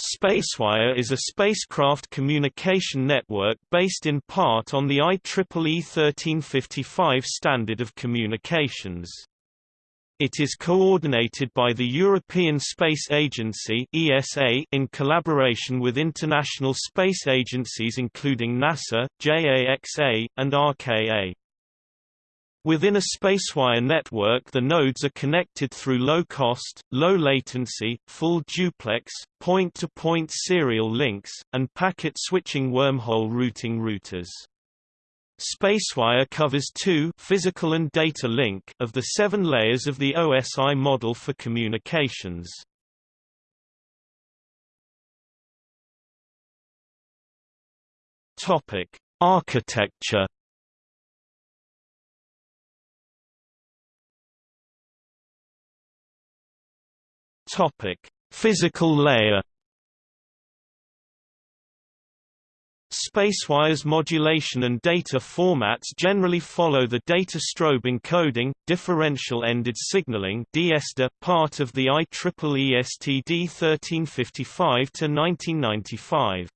Spacewire is a spacecraft communication network based in part on the IEEE 1355 standard of communications. It is coordinated by the European Space Agency (ESA) in collaboration with international space agencies including NASA, JAXA, and RKA. Within a spacewire network the nodes are connected through low-cost, low-latency, full duplex, point-to-point -point serial links, and packet-switching wormhole routing routers. Spacewire covers two physical and data link of the seven layers of the OSI model for communications. Topic: Architecture Topic: Physical layer. Spacewire's modulation and data formats generally follow the data strobe encoding, differential-ended signaling part of the IEEE STD 1355-1995.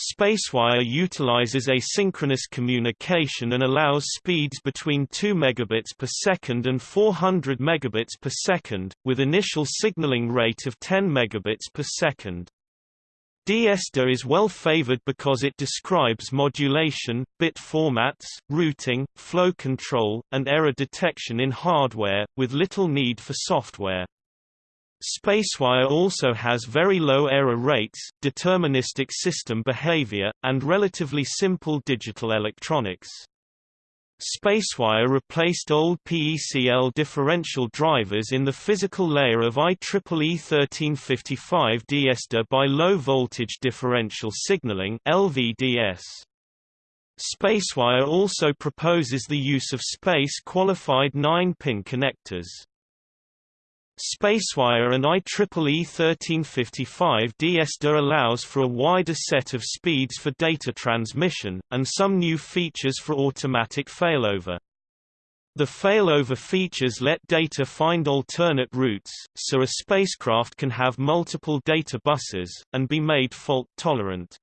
Spacewire utilizes asynchronous communication and allows speeds between 2 megabits per second and 400 megabits per second, with initial signaling rate of 10 megabits per second. DSDE is well favored because it describes modulation, bit formats, routing, flow control, and error detection in hardware, with little need for software. Spacewire also has very low error rates, deterministic system behavior, and relatively simple digital electronics. Spacewire replaced old PECL differential drivers in the physical layer of IEEE 1355 DSDE by low voltage differential signaling LVDS. Spacewire also proposes the use of space-qualified 9-pin connectors. Spacewire and IEEE 1355 DSDE allows for a wider set of speeds for data transmission, and some new features for automatic failover. The failover features let data find alternate routes, so a spacecraft can have multiple data buses, and be made fault-tolerant.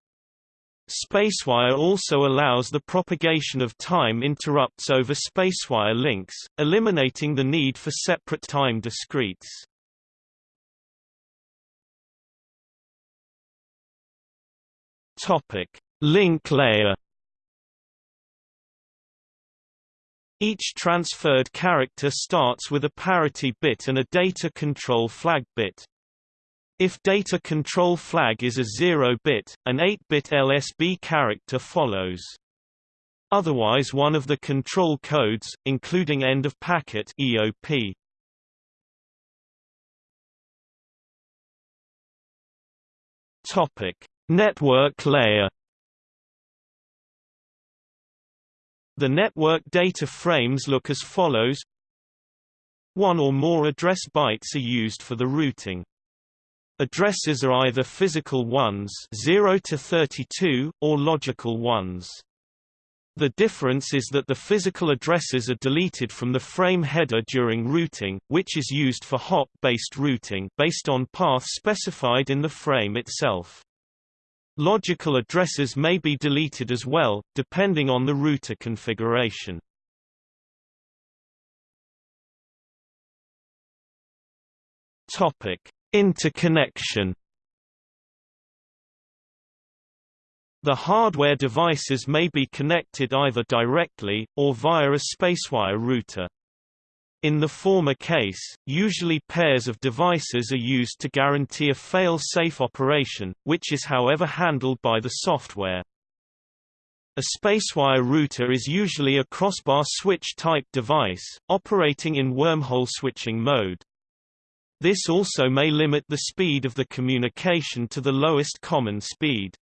Spacewire also allows the propagation of time interrupts over spacewire links, eliminating the need for separate time discretes. Topic: Link layer. Each transferred character starts with a parity bit and a data control flag bit. If data control flag is a 0-bit, an 8-bit LSB character follows. Otherwise one of the control codes, including end of packet EOP. Topic: Network layer. The network data frames look as follows. One or more address bytes are used for the routing. Addresses are either physical ones 0 to 32, or logical ones. The difference is that the physical addresses are deleted from the frame header during routing, which is used for hop-based routing based on path specified in the frame itself. Logical addresses may be deleted as well, depending on the router configuration. Topic: Interconnection The hardware devices may be connected either directly, or via a spacewire router. In the former case, usually pairs of devices are used to guarantee a fail-safe operation, which is however handled by the software. A spacewire router is usually a crossbar switch-type device, operating in wormhole switching mode. This also may limit the speed of the communication to the lowest common speed.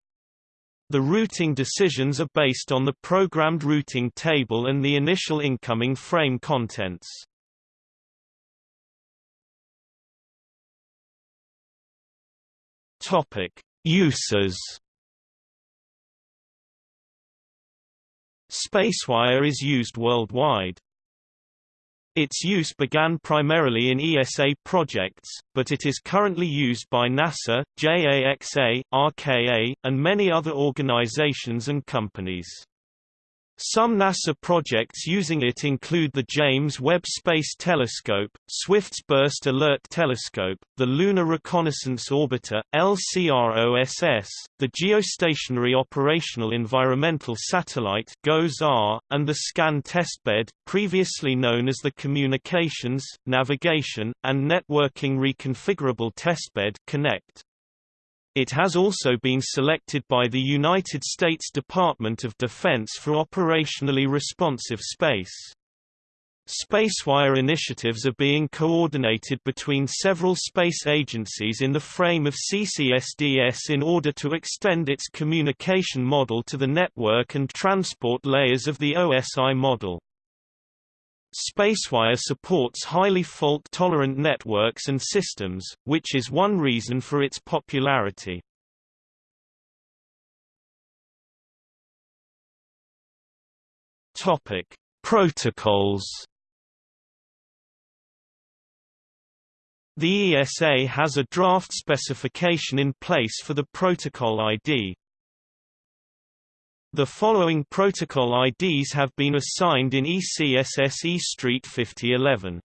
The routing decisions are based on the programmed routing table and the initial incoming frame contents. Topic: Uses. Spacewire is used worldwide. Its use began primarily in ESA projects, but it is currently used by NASA, JAXA, RKA, and many other organizations and companies. Some NASA projects using it include the James Webb Space Telescope, Swift's Burst Alert Telescope, the Lunar Reconnaissance Orbiter, LCROSS, the Geostationary Operational Environmental Satellite GOES-R, and the SCAN testbed, previously known as the Communications, Navigation, and Networking Reconfigurable Testbed Connect. It has also been selected by the United States Department of Defense for operationally responsive space. Spacewire initiatives are being coordinated between several space agencies in the frame of CCSDS in order to extend its communication model to the network and transport layers of the OSI model. Spacewire supports highly fault-tolerant networks and systems, which is one reason for its popularity. Topic: Protocols. The ESA has a draft specification in place for the protocol ID, the following protocol IDs have been assigned in ECSSE Street 5011.